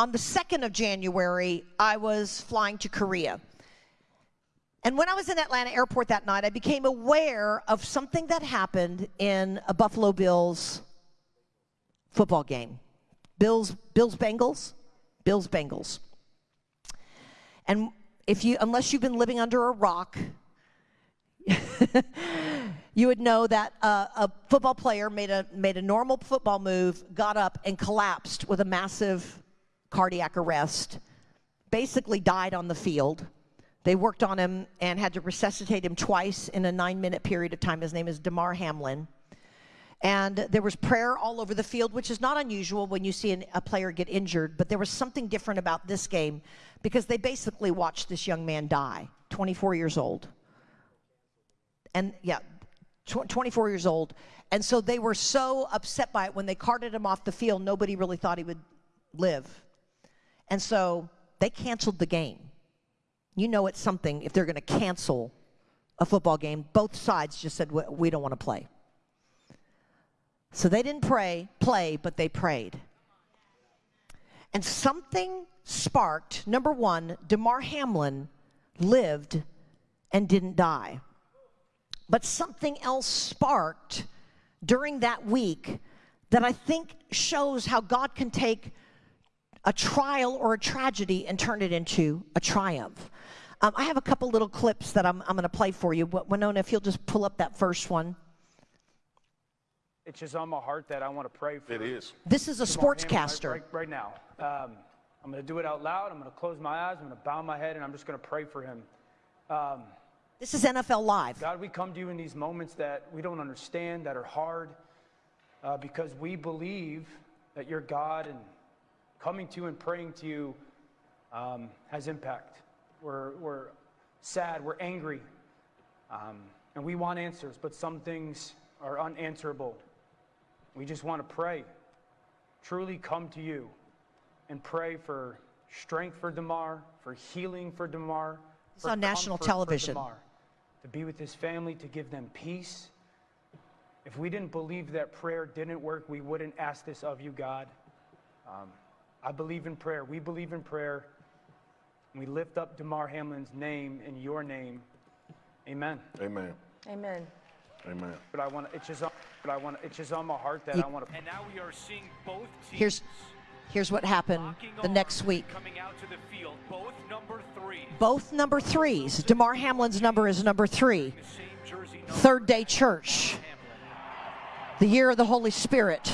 on the 2nd of January, I was flying to Korea. And when I was in Atlanta airport that night, I became aware of something that happened in a Buffalo Bills football game. Bills, Bills Bengals, Bills Bengals. And if you, unless you've been living under a rock, you would know that uh, a football player made a made a normal football move, got up and collapsed with a massive cardiac arrest, basically died on the field. They worked on him and had to resuscitate him twice in a nine minute period of time. His name is Damar Hamlin. And there was prayer all over the field, which is not unusual when you see an, a player get injured, but there was something different about this game because they basically watched this young man die, 24 years old. And yeah, tw 24 years old. And so they were so upset by it when they carted him off the field, nobody really thought he would live. And so they canceled the game. You know it's something if they're going to cancel a football game. Both sides just said, we don't want to play. So they didn't pray, play, but they prayed. And something sparked. Number one, Damar Hamlin lived and didn't die. But something else sparked during that week that I think shows how God can take a trial or a tragedy and turn it into a triumph. Um, I have a couple little clips that I'm, I'm going to play for you. Winona, if you'll just pull up that first one. It's just on my heart that I want to pray for. It is. This is a sportscaster. Right, right, right, now. Um, I'm going to do it out loud. I'm going to close my eyes. I'm going to bow my head, and I'm just going to pray for him. Um, this is NFL Live. God, we come to you in these moments that we don't understand, that are hard, uh, because we believe that you're God and coming to you and praying to you um, has impact. We're, we're sad, we're angry, um, and we want answers, but some things are unanswerable. We just want to pray, truly come to you and pray for strength for Damar, for healing for Damar. It's on national television. to be with his family, to give them peace. If we didn't believe that prayer didn't work, we wouldn't ask this of you, God. Um, I believe in prayer. We believe in prayer. We lift up Damar Hamlin's name in your name. Amen. Amen. Amen. Amen. But I want it's just on, but I want it's just on my heart that I want to. And now we are seeing both teams. Here's here's what happened the next week. Coming out to the field, both number threes. Both number threes. Damar Hamlin's number is number three. Third day church. The year of the Holy Spirit.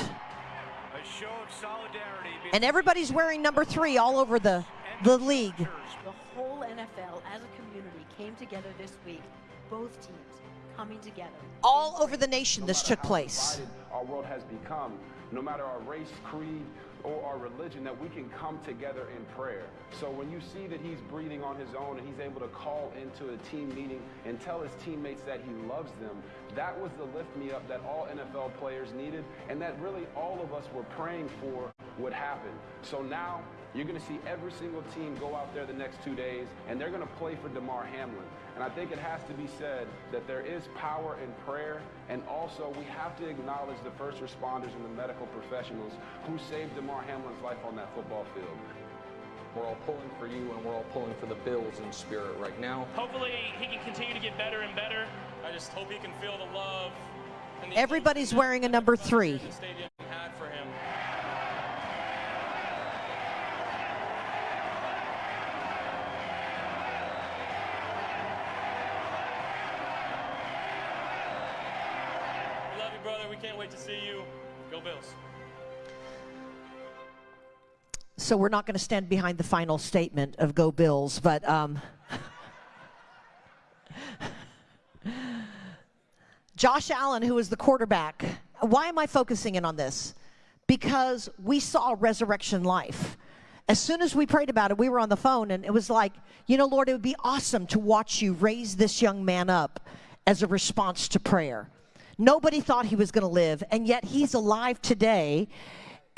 And everybody's wearing number three all over the, the league. The whole NFL as a community came together this week, both teams coming together. All over the nation this took place. Our world has become, no matter our race, creed, or our religion, that we can come together in prayer. So when you see that he's breathing on his own and he's able to call into a team meeting and tell his teammates that he loves them, that was the lift me up that all NFL players needed and that really all of us were praying for would happen. So now you're going to see every single team go out there the next two days, and they're going to play for Damar Hamlin. And I think it has to be said that there is power in prayer, and also we have to acknowledge the first responders and the medical professionals who saved Damar Hamlin's life on that football field. We're all pulling for you, and we're all pulling for the Bills in spirit right now. Hopefully, he can continue to get better and better. I just hope he can feel the love. Everybody's wearing a number three. We can't wait to see you. Go Bills. So we're not going to stand behind the final statement of Go Bills, but um, Josh Allen, who is the quarterback, why am I focusing in on this? Because we saw resurrection life. As soon as we prayed about it, we were on the phone and it was like, you know, Lord, it would be awesome to watch you raise this young man up as a response to prayer. Nobody thought he was going to live, and yet he's alive today.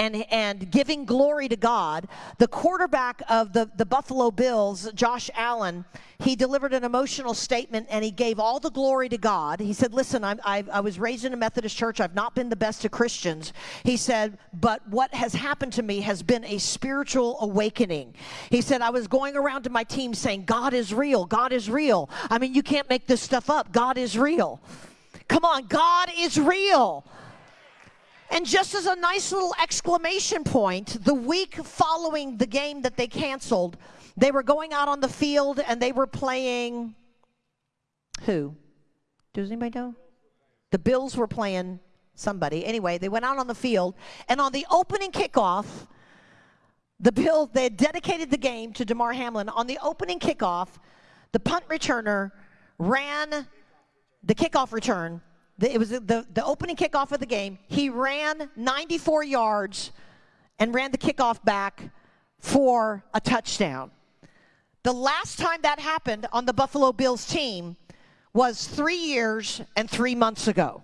and, and giving glory to God, the quarterback of the, the Buffalo Bills, Josh Allen, he delivered an emotional statement and he gave all the glory to God. He said, Listen, I, I was raised in a Methodist church. I've not been the best of Christians. He said, But what has happened to me has been a spiritual awakening. He said, I was going around to my team saying, God is real. God is real. I mean, you can't make this stuff up. God is real. Come on, God is real. And just as a nice little exclamation point, the week following the game that they canceled, they were going out on the field and they were playing who? Does anybody know? The Bills were playing somebody. Anyway, they went out on the field and on the opening kickoff, the Bills they dedicated the game to Damar Hamlin. On the opening kickoff, the punt returner ran the kickoff return the, it was the, the opening kickoff of the game. He ran 94 yards and ran the kickoff back for a touchdown. The last time that happened on the Buffalo Bills team was three years and three months ago.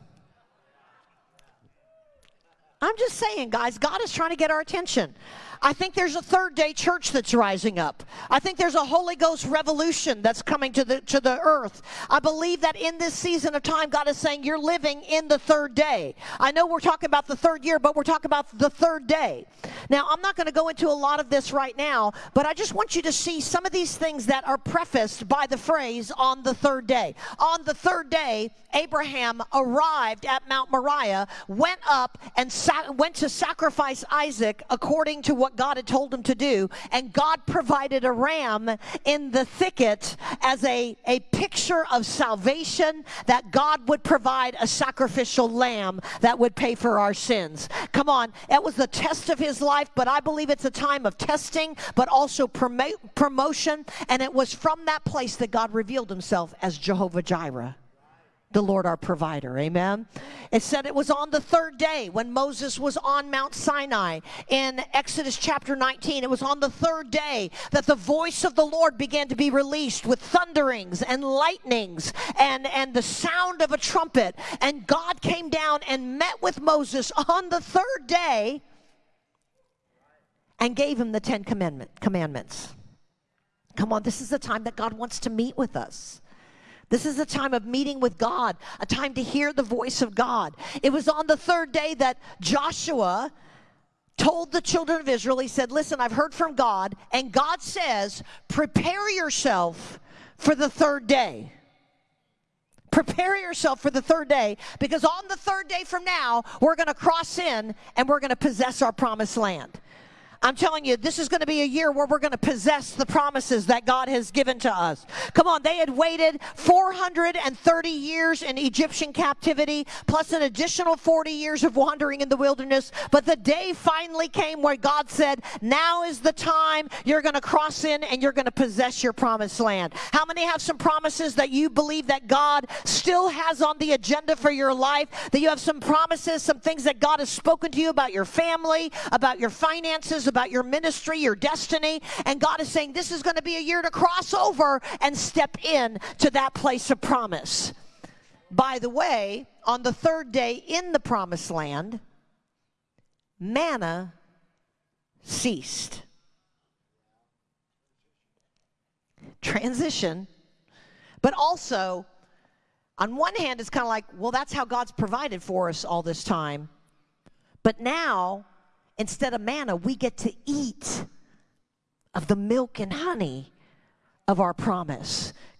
I'm just saying, guys, God is trying to get our attention. I think there's a third day church that's rising up. I think there's a Holy Ghost revolution that's coming to the to the earth. I believe that in this season of time, God is saying you're living in the third day. I know we're talking about the third year, but we're talking about the third day. Now, I'm not going to go into a lot of this right now, but I just want you to see some of these things that are prefaced by the phrase on the third day. On the third day, Abraham arrived at Mount Moriah, went up and sa- went to sacrifice Isaac according to what God had told him to do, and God provided a ram in the thicket as a, a picture of salvation that God would provide a sacrificial lamb that would pay for our sins. Come on, it was the test of his life, but I believe it's a time of testing, but also promo- promotion, and it was from that place that God revealed himself as Jehovah Jireh the Lord our provider. Amen. It said it was on the third day when Moses was on Mount Sinai in Exodus chapter 19. It was on the third day that the voice of the Lord began to be released with thunderings and lightnings and, and the sound of a trumpet. And God came down and met with Moses on the third day and gave him the Ten Commandment, Commandments. Come on, this is the time that God wants to meet with us. This is a time of meeting with God, a time to hear the voice of God. It was on the third day that Joshua told the children of Israel, he said, Listen, I've heard from God, and God says, prepare yourself for the third day. Prepare yourself for the third day because on the third day from now, we're going to cross in and we're going to possess our promised land. I'm telling you, this is going to be a year where we're going to possess the promises that God has given to us. Come on, they had waited 430 years in Egyptian captivity, plus an additional 40 years of wandering in the wilderness. But the day finally came where God said, Now is the time you're going to cross in and you're going to possess your promised land. How many have some promises that you believe that God still has on the agenda for your life? That you have some promises, some things that God has spoken to you about your family, about your finances, about your ministry, your destiny. And God is saying this is going to be a year to cross over and step in to that place of promise. By the way, on the third day in the promised land, manna ceased. Transition, but also, on one hand, it's kind of like, well, that's how God's provided for us all this time. But now, instead of manna, we get to eat of the milk and honey of our promise.